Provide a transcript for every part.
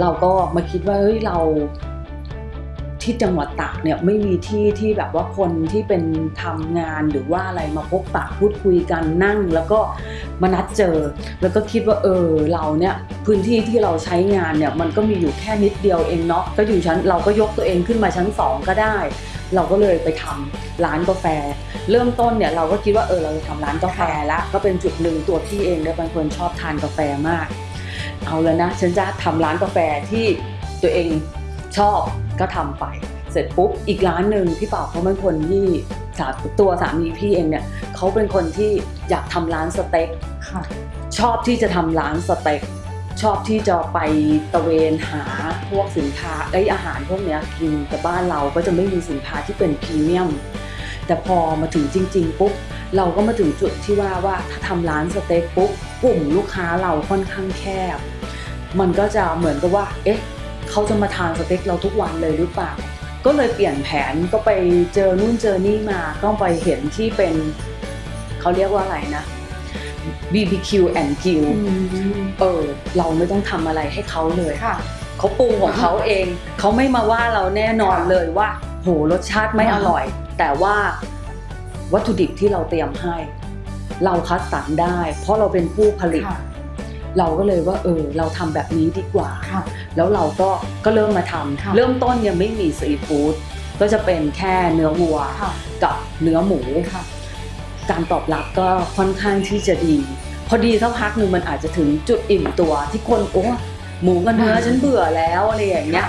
เราก็มาคิดว่าเฮ้ยเราที่จังหวัดตากเนี่ยไม่มีที่ที่แบบว่าคนที่เป็นทำงานหรือว่าอะไรมาพบปะพูดคุยกันนั่ง แล้วก็มานัดเจอ แล้วก็คิดว่าเออเราเนี่ยพื้นที่ที่เราใช้งานเนี่ยมันก็มีอยู่แค่นิดเดียวเองเนาะก็อยู่ชั้นเราก็ยกตัวเองขึ้นมาชั้นสองก็ได้ เราก็เลยไปทำร้านกาแฟ เริ่มต้นเนี่ยเราก็คิดว่าเออเราจะทำร้านกาแฟละก็เป็นจุดหนึ่งตัวพี่เองเนี่ยเป็นคนชอบทานกาแฟมาก เอาแล้วนะ ฉันจะทำร้านกาแฟที่ตัวเองชอบก็ทำไป เสร็จปุ๊บอีกร้านหนึ่งพี่เป่าเขาเป็นคนที่สาตัวสามีพี่เองเนี่ยเขาเป็นคนที่อยากทำร้านสเต็กค่ะชอบที่จะทำร้านสเต็กชอบที่จะไปตะเวนหาพวกสินค้าไอยอาหารพวกเนี้ยกินแต่บ้านเราก็จะไม่มีสินค้าที่เป็นพรีเมียม แต่พอมาถึงจริง ๆ ปุ๊บเราก็มาถึงจุดที่ว่าว่าถ้าทำร้านสเต็กปุ๊บกลุ่มลูกค้าเราค่อนข้างแคบ มันก็จะเหมือนกับว่า เอ๊ะเขาจะมาทานสเต็กเราทุกวันเลยหรือเปล่า ก็เลยเปลี่ยนแผนก็ไปเจอนู่นเจอนี่มาก็ไปเห็นที่เป็นเขาเรียกว่าอะไรนะ BBQ and Grill เออเราไม่ต้องทำอะไรให้เขาเลยค่ะเขาปรุงของเขาเอง เขาไม่มาว่าเราแน่นอนค่ะเลยว่า โหรสชาติไม่อร่อย แต่ว่าวัตถุดิบที่เราเตรียมให้ เราคัดสรรได้ เพราะเราเป็นผู้ผลิตค่ะเราก็เลยว่าเออเราทำแบบนี้ดีกว่าค่ะแล้วเราก็ก็เริ่มมาทำค่ะเริ่มต้นยังไม่มีซีฟู้ดก็จะเป็นแค่เนื้อวัวค่ะกับเนื้อหมูค่ะการตอบรับก็ค่อนข้างที่จะดี พอดีสักพักหนึ่งมันอาจจะถึงจุดอิ่มตัวที่คนโอ้หมูกับเนื้ออ่าฉันเบื่อแล้วอะไรอย่างเงี้ย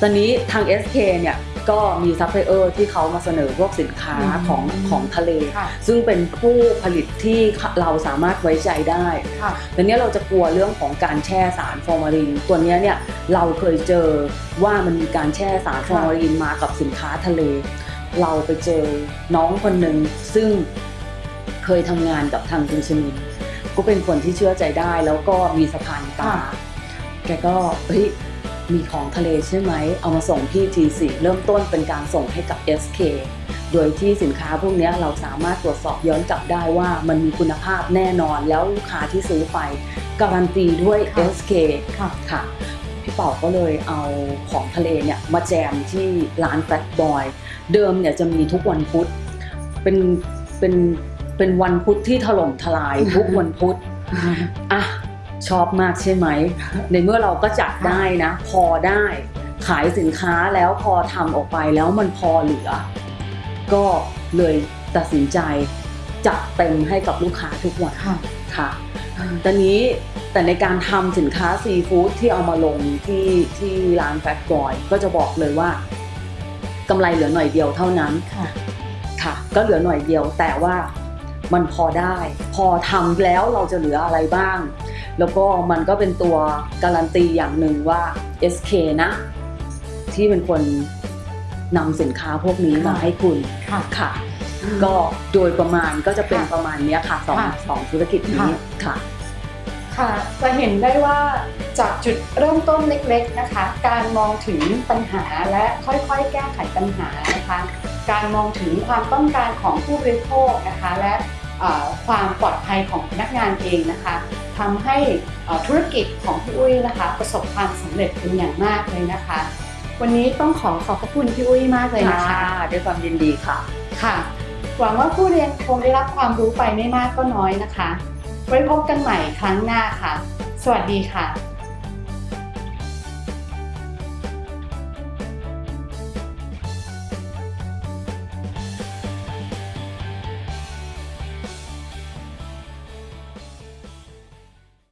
ตอนนี้ทาง SK เนี่ย ก็มีซัพพลายเออร์ที่เขามาเสนอพวกสินค้าอืมของของทะเลค่ะซึ่งเป็นผู้ผลิตที่เราสามารถไว้ใจได้ค่ะแต่เนี้ยเราจะกลัวเรื่องของการแช่สารฟอร์มาลิน ตัวเนี้ยเนี่ยเราเคยเจอว่ามันมีการแช่สารฟอร์มาลินมากับสินค้าทะเล เราไปเจอน้องคนหนึ่งซึ่งเคยทำงานกับทางคุณชนินก็เป็นคนที่เชื่อใจได้แล้วก็มีสะพานตาค่ะแกก็เฮ้ย มีของทะเลใช่ไหม เอามาส่งที่ T4 เริ่มต้นเป็นการส่งให้กับ SK โดยที่สินค้าพวกเนี้ยเราสามารถตรวจสอบย้อนกลับได้ว่ามันมีคุณภาพแน่นอนแล้วลูกค้าที่ซื้อไป การันตีด้วยค่ะ SK ค่ะค่ะพี่เป่าก็เลยเอาของทะเลเนี่ยมาแจมที่ร้านแฟตบอยเดิมเนี่ยจะมีทุกวันพุธเป็นเป็นเป็นวันพุธที่ถล่มทลายทุกวันพุธอะ ชอบมากใช่ไหม ในเมื่อเราก็จัดได้นะ พอได้ขายสินค้าแล้วพอทำออกไปแล้วมันพอเหลือ ก็เลยตัดสินใจจัดเต็มให้กับลูกค้าทุกวันค่ะค่ะตอนนี้แต่ในการทำสินค้าซีฟู้ดที่เอามาลงที่ที่ร้านแฟตบอยก็จะบอกเลยว่ากำไรเหลือหน่อยเดียวเท่านั้นค่ะค่ะก็เหลือหน่อยเดียวแต่ว่า มันพอได้ พอทำแล้วเราจะเหลืออะไรบ้าง แล้วก็มันก็เป็นตัวการันตีอย่างหนึ่งว่า SK นะ ที่เป็นคนนำสินค้าพวกนี้มาค่ะให้คุณค่ะค่ะก็โดยประมาณก็จะเป็นค่ะประมาณเนี้ยค่ะสองค่ะสองธุรกิจนี้ค่ะค่ะจะเห็นได้ว่าจากจุดเริ่มต้นเล็กๆนะคะ การมองถึงปัญหาและค่อยๆ แก้ไขปัญหานะคะ การมองถึงความต้องการของผู้บริโภคนะคะ และเอ่อ ความปลอดภัยของพนักงานเองนะคะทำให้เอ่อธุรกิจของพี่อุ้ยนะคะ ประสบความสำเร็จเป็นอย่างมากเลยนะคะ วันนี้ต้องขอขอบพระคุณพี่อุ้ยมากเลยนะคะด้วยความยินดีค่ะค่ะ หวังว่าผู้เรียนคงได้รับความรู้ไปไม่มากก็น้อยนะคะ ไว้พบกันใหม่ครั้งหน้าค่ะ สวัสดีค่ะ